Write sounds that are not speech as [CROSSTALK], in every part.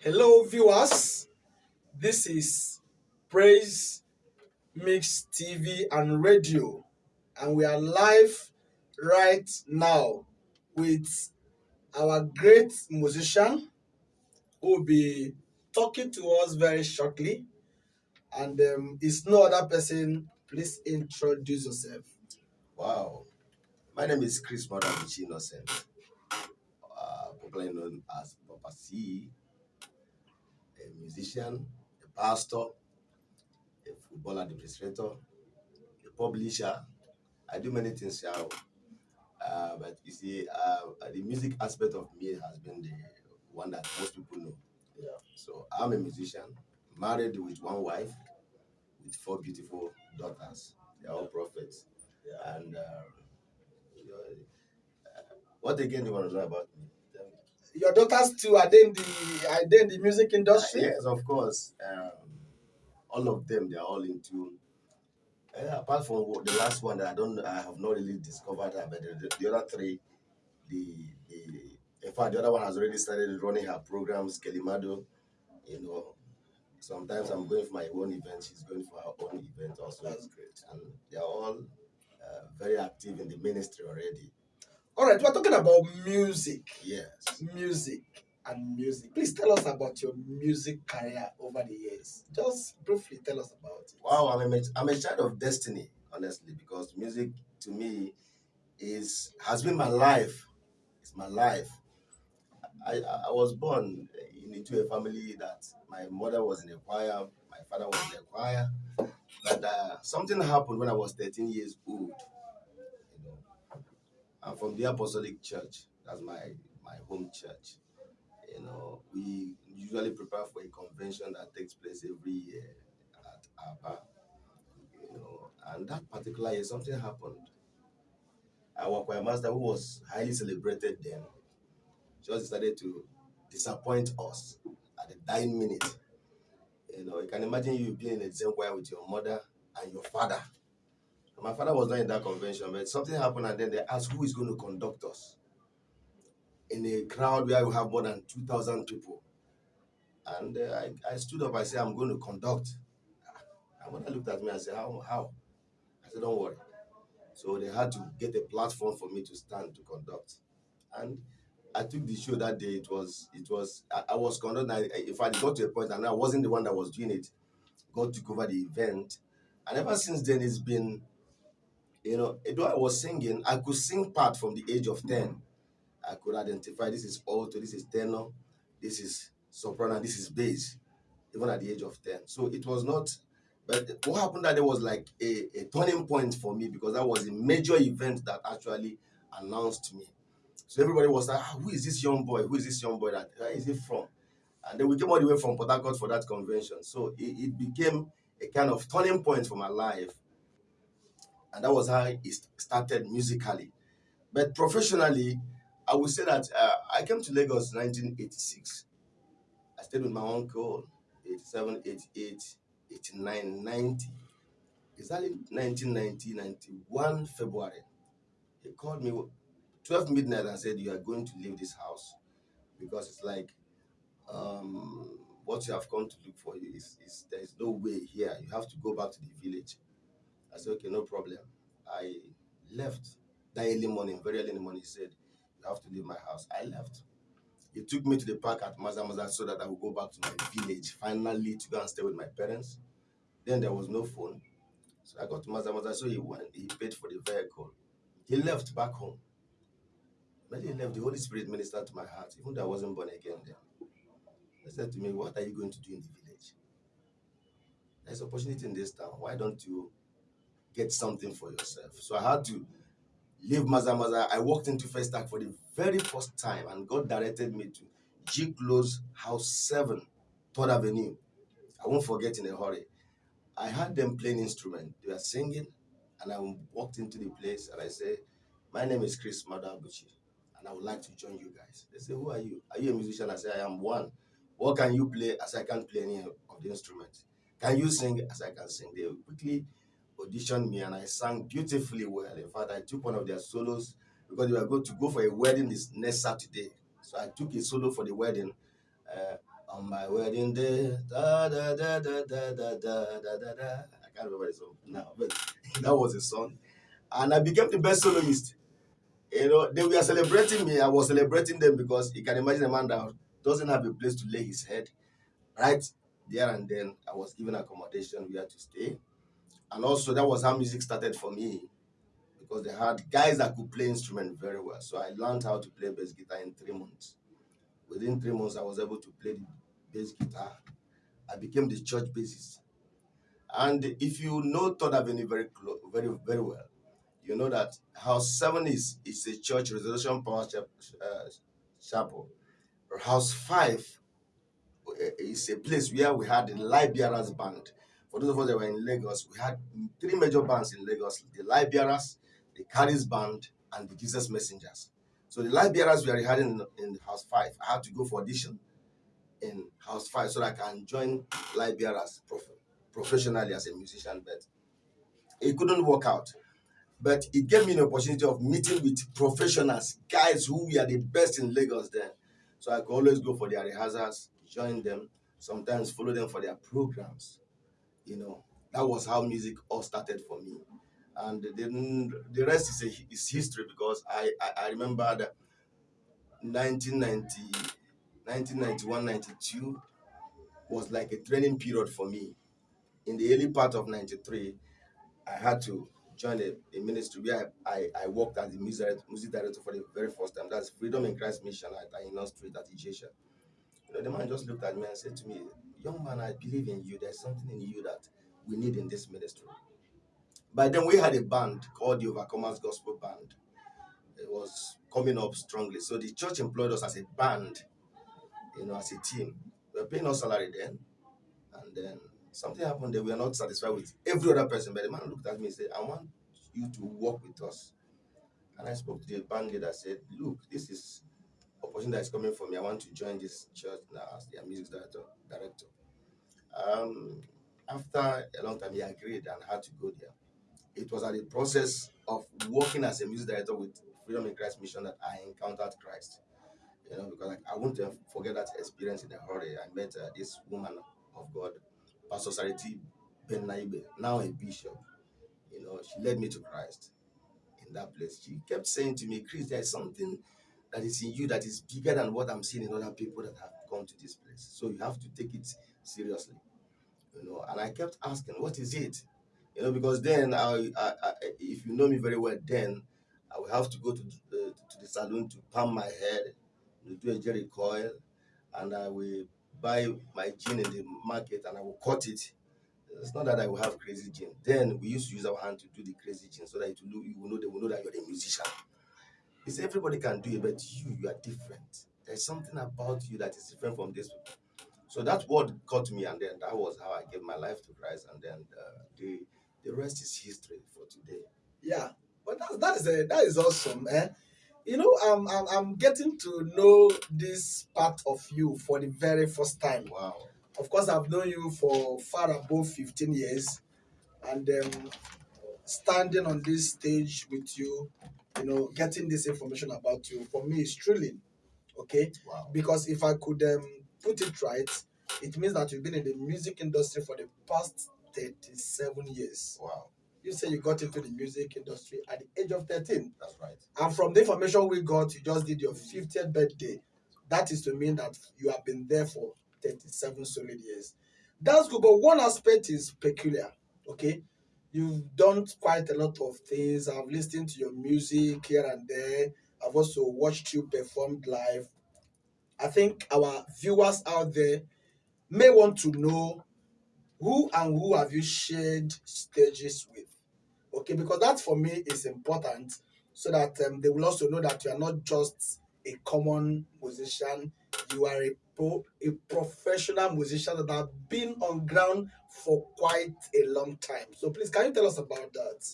Hello, viewers. This is Praise Mix TV and Radio, and we are live right now with our great musician who will be talking to us very shortly. And um, it's no other person. Please introduce yourself. Wow. My name is Chris Madabuchi Innocent, uh, popularly known as Papa C, a musician, a pastor, a football administrator, a publisher. I do many things here. Uh, but you see, uh, the music aspect of me has been the one that most people know. Yeah. So I'm a musician, married with one wife, with four beautiful daughters. They're all prophets. Yeah. And uh, uh, what again do you want to know about me? Your daughters too are they in the are they in the music industry? yes, of course. Um, all of them, they are all into. Uh, apart from what- the last one that I don't, I have not really discovered her, but the, the, the other three, the, the in fact, the other one has already started running her programs. Kelimado, you know. Sometimes I'm going for my own event. She's going for her own event also, That's great. and they are all uh, very active in the ministry already. All right, we're talking about music. Yes. music and music. Please tell us about your music career over the years. Just briefly tell us about it. Wow, I'm a, I'm a child of destiny, honestly, because music to me is has been my life. It's my life. I, I was born into a family that my mother was in a choir, my father was in a choir, but uh, something happened when I was 13 years old. I'm from the Apostolic Church. That's my my home church. You know, we usually prepare for a convention that takes place every year at Aba. You know, and that particular year, something happened. Our choir master, who was highly celebrated then, just decided to disappoint us at the dying minute. You know, you can imagine you being in the same choir with your mother and your father. My father was not in that convention, but something happened, and then they asked who is going to conduct us in a crowd where we have more than 2,000 people. And uh, I, I stood up, I said, I'm going to conduct. My mother looked at me and said, How? How? I said, Don't worry. So they had to get a platform for me to stand to conduct. And I took the show that day. It was, it was, I, I was conducting. I, I- fact, it got to a point, and I wasn't the one that was doing it. God took over the event. And ever since then, it's been, you know, though I was singing, I could sing part from the age of 10. I could identify this is alto, this is tenor, this is soprano, this is bass, even at the age of 10. So it was not, but what happened that there was like a, a turning point for me because that was a major event that actually announced me. So everybody was like, ah, who is this young boy? Who is this young boy? That where is he from? And then we came all the way from Port Harcourt for that convention. So it, it became a kind of turning point for my life. And that was how it started musically. But professionally, I would say that uh, I came to Lagos in 1986. I stayed with my uncle, 87, 88, 89, 90. Exactly 1990, 91 February. He called me 12 midnight and said, You are going to leave this house because it's like um, what you have come to look for is, is there is no way here. You have to go back to the village. I said, Okay, no problem. I left that early morning, very early in the morning. He said, You have to leave my house. I left. He took me to the park at Maza Maza so that I would go back to my village, finally to go and stay with my parents. Then there was no phone. So I got to Maza Maza, so he went, he paid for the vehicle. He left back home. When he left, the Holy Spirit ministered to my heart, even though I wasn't born again then. He said to me, What are you going to do in the village? There's opportunity in this town. Why don't you get something for yourself? So I had to leave Maza Maza. I walked into Festac for the very first time, and God directed me to G Close House 7, 3rd Avenue. I won't forget in a hurry. I had them playing instrument. They were singing, and I walked into the place and I said, My name is Chris Madabuchi, and I would like to join you guys. They say, Who are you? Are you a musician? I say, I am one. What can you play? As I can't play any of the instruments. Can you sing? As I can sing. They quickly auditioned me and I sang beautifully well. In fact, I took one of their solos because they were going to go for a wedding this next Saturday. So I took a solo for the wedding. Uh, On my wedding day, da da da da da da da da da. I can't remember the song now, but [LAUGHS] that was a song. And I became the best soloist. You know, they were celebrating me. I was celebrating them because you can imagine a man that doesn't have a place to lay his head. Right there and then, I was given accommodation. Had to stay. And also, that was how music started for me because they had guys that could play instrument very well. So I learned how to play bass guitar in three months. Within three months, I was able to play the bass guitar. I became the church bassist. And if you know Third Avenue very very very well, you know that House Seven is is a church Resolution Power uh, Chapel. House Five uh, is a place where we had the Bearers band. For those of us that were in Lagos, we had three major bands in Lagos: the Light Bearers, the Caris band, and the Jesus Messengers. So the Light Bearers we are having in, in House Five. I had to go for audition in House Five so that I can join Light Bearers prof- professionally as a musician, but it couldn't work out. But it gave me an opportunity of meeting with professionals, guys who were the best in Lagos then. So I could always go for their rehearsals, join them, sometimes follow them for their programs. You know, that was how music all started for me. And then the rest is, a, is history because I, I, I remember that 1990, 1991, 92 was like a training period for me. In the early part of 93, I had to join a, a ministry where I, I, I worked as the music director, music director for the very first time. That's Freedom in Christ Mission at Aina Street at Ijesha. The man just looked at me and said to me, Young man, I believe in you. There's something in you that we need in this ministry. By then, we had a band called the Overcomers Gospel Band. It was coming up strongly. So the church employed us as a band, you know, as a team. We were paying us salary then. And then something happened that we are not satisfied with every other person. But the man looked at me and said, I want you to work with us. And I spoke to the band leader, I said, Look, this is opportunity that is coming for me. I want to join this church now as their music director. director. Um, after a long time, he agreed and had to go there. It was at the process of working as a music director with Freedom in Christ Mission that I encountered Christ. You know, because like, I won't forget that experience in a hurry. I met uh, this woman of God, Pastor Sariti Ben Naibe, now a bishop. You know, she led me to Christ in that place. She kept saying to me, Chris, there's something that is in you that is bigger than what I'm seeing in other people that have come to this place. So you have to take it seriously. You know, and I kept asking, what is it? You know, because then I, I, I if you know me very well, then I will have to go to the, to the to palm my head, do a jerry coil, and I will buy my gin in the market and I will cut it. It's not that I will have crazy gin. Then we used to use our hand to do the crazy gin so that it will, you will know they will know that you're a musician. He said everybody can do it, but you, you are different. There's something about you that is different from this people. So that word caught me, and then that was how I gave my life to Christ, and then uh, the the rest is history for today. Yeah, but that, that is a, that is awesome, eh? You know, I'm, I'm I'm getting to know this part of you for the very first time. Wow. Of course, I've known you for far above 15 years, and um, standing on this stage with you, you know, getting this information about you for me is thrilling. Okay, Wow. because if I could um, put it right, it means that you've been in the music industry for the past 37 years. Wow. You say you got into the music industry at the age of 13. That's right. And from the information we got, you just did your 50th birthday. That is to mean that you have been there for 37 solid years. That's good, but one aspect is peculiar. Okay, you've done quite a lot of things. I've listened to your music here and there. I've also watched you perform live. I think our viewers out there may want to know who and who have you shared stages with. Okay, because that for me is important so that um, they will also know that you are not just a common musician, you are a pro, a professional musician that have been on ground for quite a long time. So please, can you tell us about that?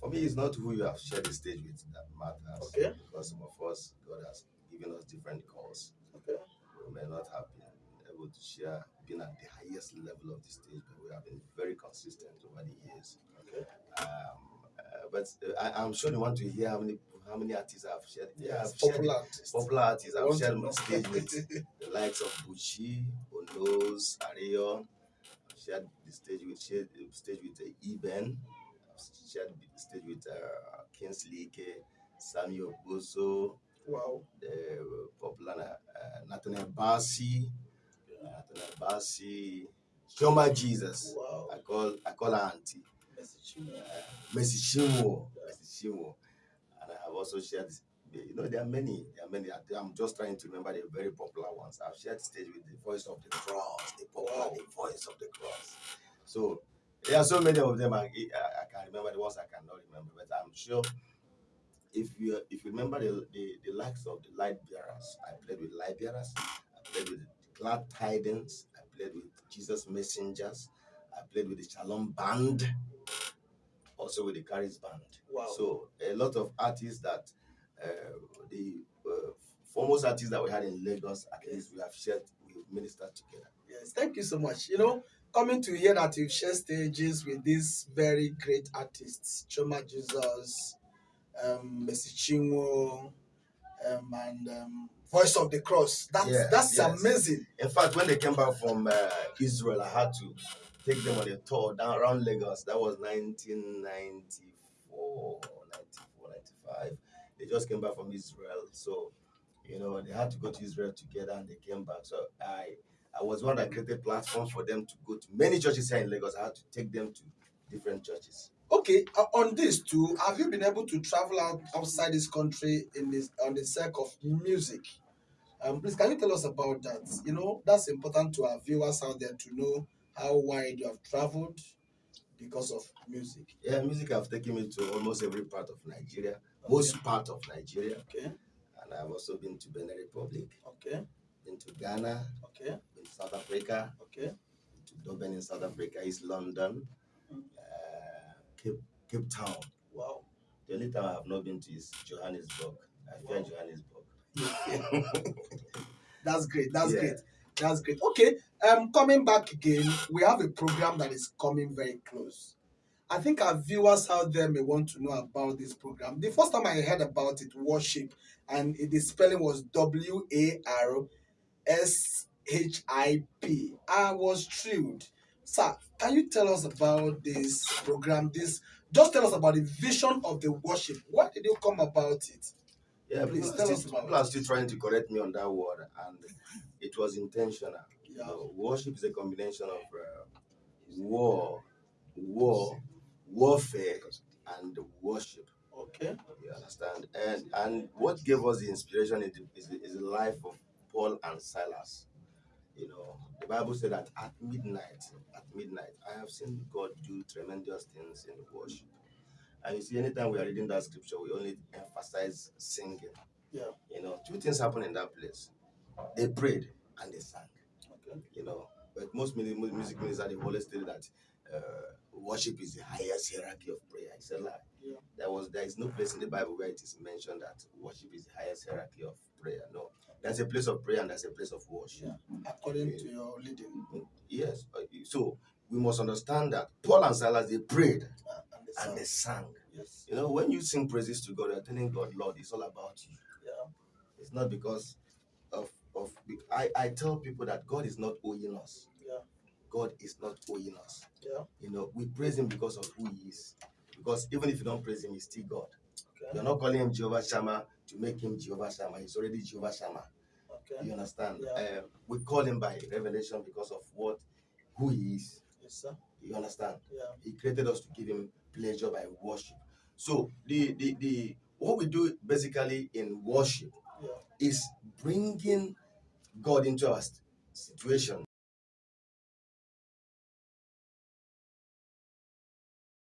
For me, it's not who you have shared the stage with that matters. Okay. Because some of us, God has given us different calls. Okay. We may not have been able to share, been at the highest level of the stage, but we have been very consistent over the years. Okay. Um, uh, but uh, I, I'm sure you want to hear how many how many artists I've shared. Yeah, shared popular artists. popular artists. I've to shared my stage with [LAUGHS] the likes of Bucci, Onos, Arion. I've shared the stage with shared the stage with uh, Eben. I've shared the stage with uh, Kingsley Ike, Samuel Boso, wow. the popular uh, Nathaniel Bassi, Nathaniel Bassi, Shoma Jesus. Wow. I call I call her auntie. Message you. Mercy Shimo. Also shared, you know, there are many, there are many. I'm just trying to remember the very popular ones. I've shared stage with the voice of the cross, the popular, the voice of the cross. So there are so many of them. I, I, I can remember the ones I cannot remember, but I'm sure if you if you remember the, the, the likes of the light bearers, I played with light bearers, I played with glad tidings, I played with Jesus messengers, I played with the Shalom band, also with the Caris band. Wow. So a lot of artists that uh, the uh, foremost artists that we had in Lagos, at least we have shared, we ministered together. Yes, thank you so much. You know, coming to hear that you share stages with these very great artists, Chioma Jesus, um, Mercy Chinwo, um, and um, Voice of the Cross. That's Yes, that's yes. amazing. In fact, when they came back from uh, Israel, I had to take them on a tour down around Lagos. That was 1994, 94, 95. They just came back from Israel. So, you know, they had to go to Israel together and they came back. So I I was one that created platforms for them to go to many churches here in Lagos. I had to take them to different churches. Okay, uh, on this too, have you been able to travel out outside this country in this on the sake of music? Um, please, can you tell us about that? You know, that's important to our viewers out there to know how wide you have traveled because of music. Yeah, music have taken me to almost every part of Nigeria, most part of Nigeria. Okay, And I've also been to Benin Republic, okay, been to Ghana, okay, been to South Africa, okay. to Durban in South Africa, East London, Mm. uh, Cape, Cape Town. Wow. The only time I have not been to is Johannesburg. I Wow. Johannesburg. [LAUGHS] That's great. That's Yeah. great. That's great. Okay. Um, coming back again, we have a program that is coming very close. I think our viewers out there may want to know about this program. The first time I heard about it, worship, and the spelling was W A R S H I P. I was thrilled. Sir, can you tell us about this program? This just tell us about the vision of the worship. Why did you come about it? Yeah, Please tell us about people are still trying to correct me on that word, and it was intentional. You know, worship is a combination of uh, war, war, warfare, and worship. Okay. You understand? And and what gave us the inspiration is the, is the, is the life of Paul and Silas. You know, the Bible said that at midnight, at midnight, I have seen God do tremendous things in worship. And you see, anytime we are reading that scripture, we only emphasize singing. Yeah. You know, two things happen in that place. They prayed and they sang. Okay. You know, but most mu- mu- music ministers they always tell that uh, worship is the highest hierarchy of prayer. It's a lie. Yeah. There was there is no place in the Bible where it is mentioned that worship is the highest hierarchy of prayer. No, there's a place of prayer and there's a place of worship. Yeah. According to your leading. Yes. uh, So we must understand that Paul and Silas they prayed uh, and they sang. Yes. You know, when you sing praises to God, you're telling God, Lord, it's all about you. Yeah. It's not because of. I I tell people that God is not owing us. Yeah. God is not owing us. Yeah. You know, we praise Him because of who He is. Because even if you don't praise Him, He's still God. Okay. You're not calling Him Jehovah Shammah to make Him Jehovah Shammah. He's already Jehovah Shammah. Okay. You understand? Yeah. Um, we call Him by revelation because of what, who He is. Yes, sir. You understand? Yeah. He created us to give him pleasure by worship. So the the, the what we do basically in worship Yeah. is bringing God into our situation